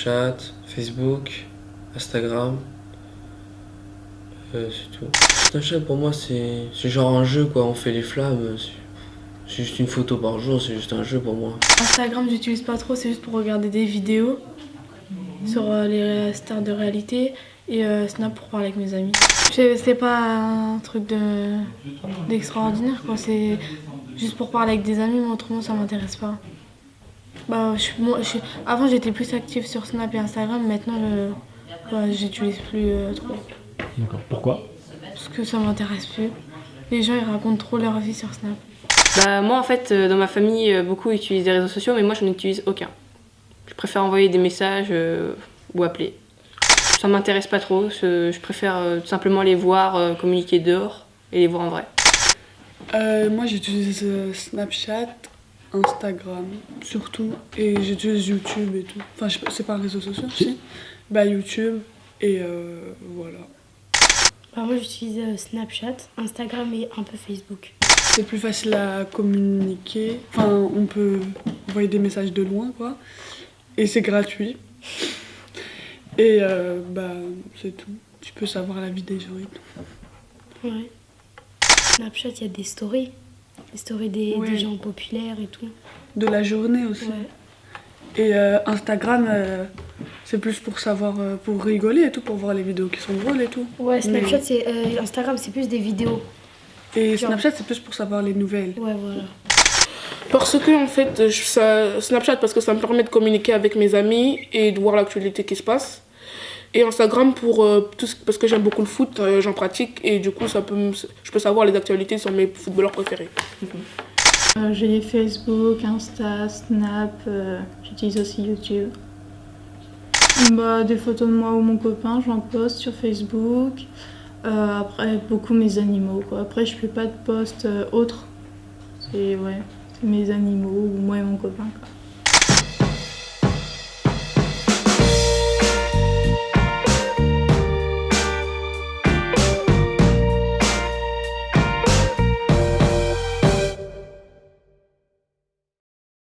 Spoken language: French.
Snapchat, Facebook, Instagram. Euh, c'est tout. Snapchat pour moi c'est genre un jeu quoi, on fait les flammes. C'est juste une photo par jour, c'est juste un jeu pour moi. Instagram j'utilise pas trop, c'est juste pour regarder des vidéos sur euh, les stars de réalité et euh, Snap pour parler avec mes amis. C'est pas un truc d'extraordinaire quoi, c'est juste pour parler avec des amis, mais autrement ça m'intéresse pas. Bah, avant j'étais plus active sur Snap et Instagram, maintenant bah, j'utilise plus trop. D'accord, pourquoi? Parce que ça m'intéresse plus. Les gens ils racontent trop leur vie sur Snap. Bah, moi, en fait, euh, dans ma famille, euh, beaucoup utilisent des réseaux sociaux, mais moi, je n'utilise aucun. Je préfère envoyer des messages euh, ou appeler. Ça m'intéresse pas trop, je, préfère tout simplement les voir communiquer dehors et les voir en vrai. moi, j'utilise Snapchat, Instagram, surtout, et j'utilise YouTube et tout. Enfin, c'est pas un réseau social, si Bah, YouTube, et voilà. Bah, moi, j'utilise Snapchat, Instagram et un peu Facebook. C'est plus facile à communiquer. Enfin, on peut envoyer des messages de loin, quoi. Et c'est gratuit. Et euh, bah, c'est tout. Tu peux savoir la vie des gens et tout. Ouais. Snapchat, il y a des stories. Des stories des, gens populaires et tout. De la journée aussi. Ouais. Et euh, Instagram, euh, c'est plus pour savoir, pour rigoler et tout, pour voir les vidéos qui sont drôles et tout. Ouais, Snapchat, c'est Instagram, c'est plus des vidéos. Et Snapchat, c'est plus pour savoir les nouvelles. Ouais, voilà. Parce que, en fait, ça, Snapchat, parce que ça me permet de communiquer avec mes amis et de voir l'actualité qui se passe. Et Instagram, pour, euh, tout, parce que j'aime beaucoup le foot, euh, j'en pratique et du coup, ça peut je peux savoir les actualités sur mes footballeurs préférés. Euh, j'ai Facebook, Insta, Snap, j'utilise aussi YouTube. Bah, des photos de moi ou mon copain, j'en poste sur Facebook. Après, beaucoup mes animaux. Après, je fais pas de poste euh, autre. C'est ouais, mes animaux ou moi et mon copain.